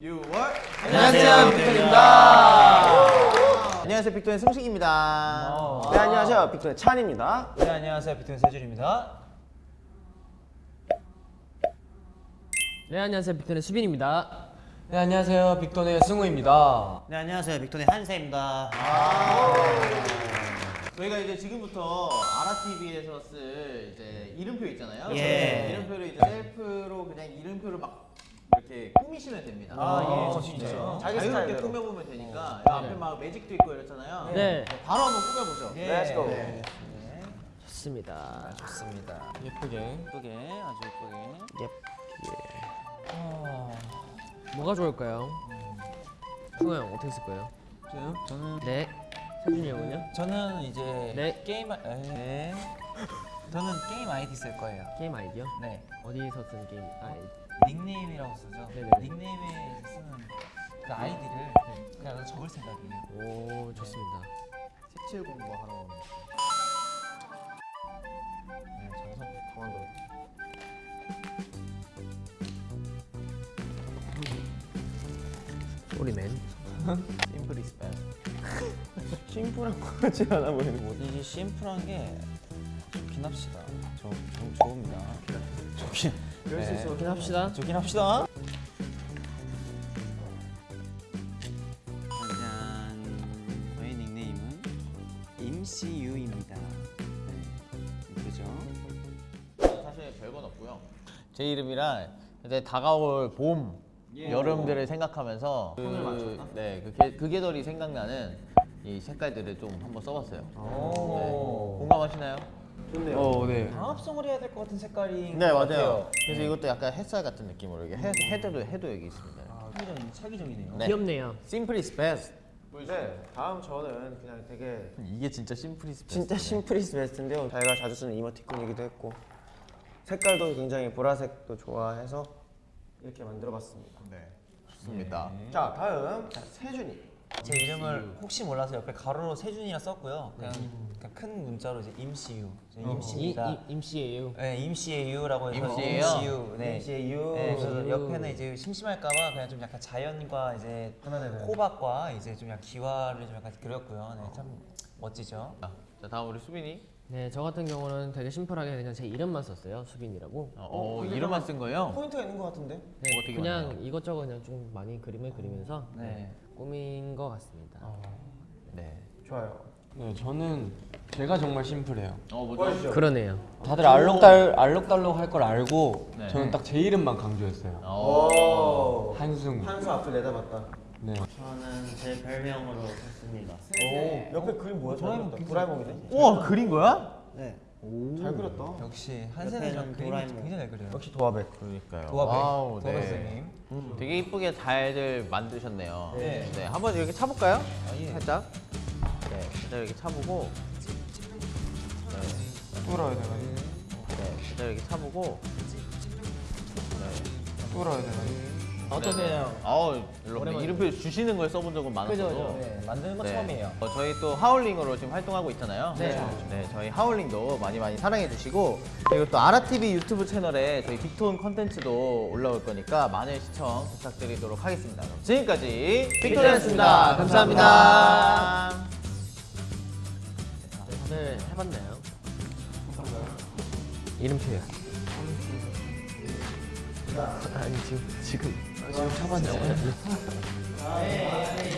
6월 안녕하세요, 빅톤입니다. 안녕하세요 빅톤의 승식입니다 어. 네 안녕하세요 빅톤의 찬입니다 네 안녕하세요 비트윈 세준입니다. 네 안녕하세요 빅톤의 수빈입니다. 네 안녕하세요 빅톤의 승우입니다. 네 안녕하세요 빅톤의 한세입니다. 저희가 이제 지금부터 아라TV에서 쓸 이제 이름표 있잖아요 예. 이름표를 이제 셀프로 그냥 이름표를 막 이렇게 꾸미시면 됩니다 아, 예, 어, 진짜. 네. 자기 자유롭게 스타일대로. 꾸며보면 되니까 이 앞에 막 매직도 있고 이렇잖아요 네. 바로 한번 꾸며보죠 예. Let's go. 좋습니다. 좋습니다. 예쁘게. 예쁘게 아주 예쁘게. 뭐가 좋을까요? 승우 형 어떻게 쓸 거예요? 저요? 저는 네. 세준이 형은요? 저는 이제 네. 게임 아- 네. 저는 게임 아이디 쓸 거예요. 게임 아이디요? 네. 어디서 쓴 게임 아이디? 닉네임이라고 쓰죠. 네네네. 닉네임에 쓰는 그 아이디를 그냥 적을 생각이에요. 오 좋습니다. 색칠 공부하러 오는 네 강원도 소리맨. simple is best 심플한 거 같지 않아 보이는 거 이게 심플한 게 좋긴 합시다. 저, 저 좋습니다. 좋긴. 이럴 수 있어 그렇긴 합시다. 좋긴 합시다. 짜잔. 저희 닉네임은 임CU입니다. 네. 예쁘죠? 사실 별건 없고요 제 이름이랑 이제 다가올 봄 여름들을 생각하면서 그, 네, 그, 계, 그 계절이 생각나는 이 색깔들을 좀 한번 써봤어요 네. 공감하시나요? 좋네요 어, 네. 방합성을 해야 될 것 같은 색깔인 네 것 맞아요. 같아요. 그래서 이것도 약간 햇살 같은 느낌으로 이게 헤, 헤드도 해도 여기 있습니다. 아, 차기적, 차기적이네요. 네. 귀엽네요. Simple is best. 네 다음 저는 그냥 되게 이게 진짜 simple is best. 진짜 심플 이스 베스트인데요 저희가 자주 쓰는 이모티콘이기도 했고 색깔도 굉장히 보라색도 좋아해서 이렇게 만들어봤습니다 네. 좋습니다. 자 다음 자, 세준이 제 이름을 혹시 몰라서 옆에 가로로 세준이라 썼고요. 그냥, 그냥 큰 문자로 이제 임시유. 저 이, 임시입니다. 이, 임씨예요. 네, 임시예유라고 해서 임시예요? 임시유. 네. 임시의 유 네, 그래서 옆에는 이제 심심할까봐 그냥 좀 약간 자연과 이제 호박과 이제 좀 약간 기와를 좀 약간 그렸고요. 네, 참 멋지죠. 자, 자 다음 우리 수빈이. 네, 저 같은 경우는 되게 심플하게 그냥 제 이름만 썼어요. 수빈이라고. 어, 어, 이름만 쓴 거예요? 포인트가 있는 것 같은데 네, 되게 그냥. 이것저것 그냥 좀 많이 그림을 그리면서 네. 꾸민 것 같습니다. 네. 좋아요 네, 저는 제가 정말 심플해요. 어 뭐죠? 그러네요. 다들 알록달 알록달록 할 걸 알고 네. 저는 딱 제 이름만 강조했어요. 어. 오 한승우. 한수 앞을 내다봤다 네. 저는 제 별명으로 했습니다. 오 옆에 그림 뭐야? 도라에몽 도라에몽이네 우와 그린 거야? 네. 잘 그렸다 역시 옆에는 그림을 도라에몽. 굉장히 잘 그려요. 역시 도화백 그러니까요. 도화백. Wow, 도화백 네. 선생님. 되게 이쁘게 잘들 만드셨네요. 네. 네. 한번 이렇게 차볼까요? 아, 예. 살짝. 네. 살짝 이렇게 차보고. 뚫어야 되나? 네. 살짝 이렇게 차보고. 네. 뚫어야 되나? 어떠세요? 아우 여러분 이름표 주시는 걸 써본 적은 많았어도 그죠? 네, 만드는 거 처음이에요. 어, 저희 또 하울링으로 지금 활동하고 있잖아요. 네. 네, 저희 하울링도 많이 많이 사랑해 주시고 그리고 또 아라TV 유튜브 채널에 저희 빅톤 컨텐츠도 올라올 거니까 많은 시청 부탁드리도록 하겠습니다. 그럼 지금까지 빅톤이었습니다. 감사합니다. 다들 해봤나요? 이름표요. 아니 지금 지금 지금 타봤냐고요?